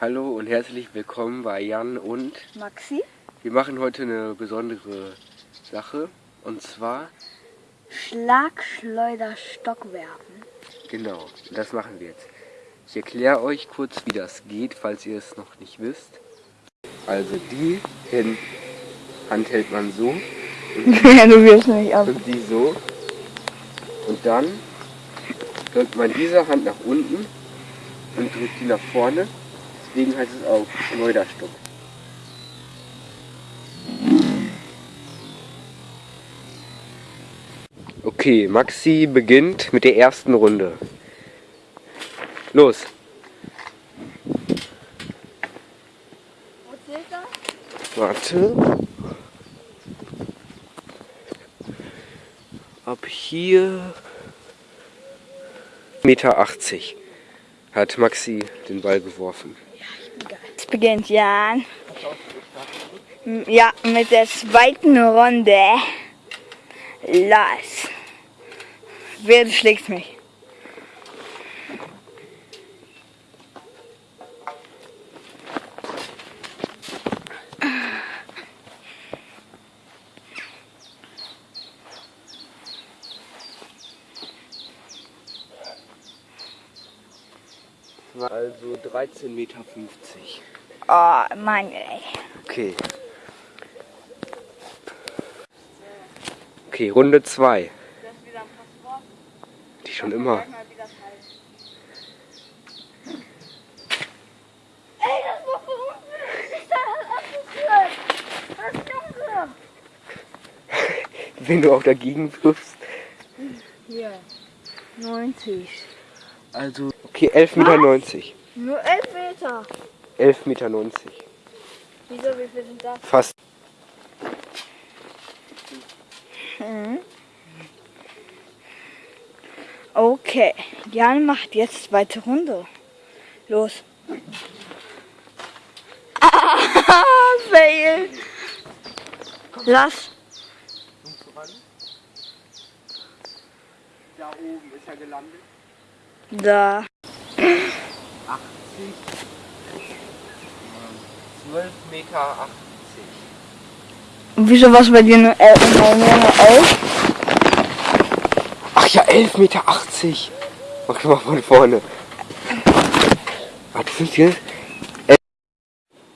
Hallo und herzlich willkommen bei Jan und Maxi. Wir machen heute eine besondere Sache und zwar Schlagschleuder Stock werfen. Genau, das machen wir jetzt. Ich erkläre euch kurz, wie das geht, falls ihr es noch nicht wisst. Also die Hand hält man so ja, du wirst mich ab. und die so. Und dann drückt man diese Hand nach unten und drückt die nach vorne. Deswegen heißt es auch Schleuderstock. Okay, Maxi beginnt mit der ersten Runde. Los. Warte. Ab hier Meter 80 hat Maxi den Ball geworfen. Es beginnt Jan. Ja, mit der zweiten Runde. Los. Wer schlägt mich? Also 13,50 Meter. Oh, Mann, ey. Okay. Okay, Runde 2. Das ist wieder ein Passwort. Die schon immer. Wenn du auch dagegen wirfst. Hier. 90. Also, okay, 11,90 Meter. 90. Nur 11 Meter. 11,90 Meter. Wieso, wie viel sind das? Fast. Mhm. Okay, Jan macht jetzt zweite Runde. Los. Ah, fail. Lass. Da oben ist er gelandet. Da. 80. 12,80 Meter. 80. Und wieso was bei dir nur 11? Nur 11? Ach ja, 11,80 Meter. Mach mal von vorne. Warte, sind hier?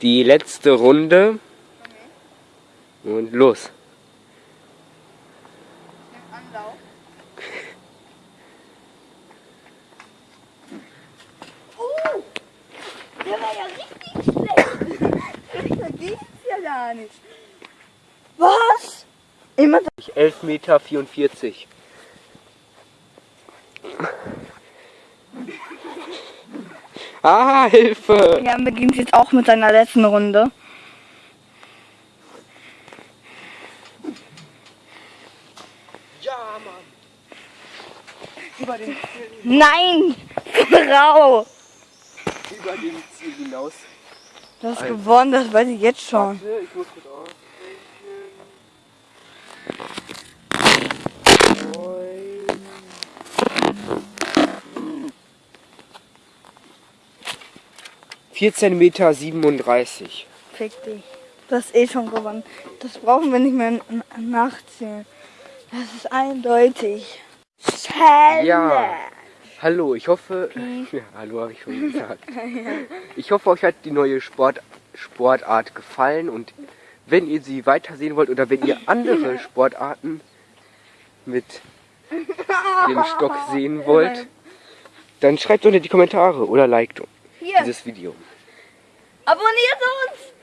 Die letzte Runde. Und los. Anlauf. Oh, der war ja richtig schlecht. Da ging's ja gar nicht. Was? Immer 11,44 Meter. Ah, Hilfe! Jan beginnt jetzt auch mit seiner letzten Runde. Ja, Mann! Über den Nein! Frau! über den Ziel hinaus. Du hast Alter. gewonnen, das weiß ich jetzt schon. Warte, ich muss kurz aus. Vierzehn Meter siebenunddreißig. Fick dich. Du hast eh schon gewonnen. Das brauchen wir nicht mehr nachzählen. Das ist eindeutig. Challenge! Ja. Hallo, ich hoffe. Ja, hallo habe ich schon gesagt. Ich hoffe, euch hat die neue Sport, Sportart gefallen und wenn ihr sie weitersehen wollt oder wenn ihr andere Sportarten mit dem Stock sehen wollt, dann schreibt unter die Kommentare oder liked dieses Video. abonniert uns!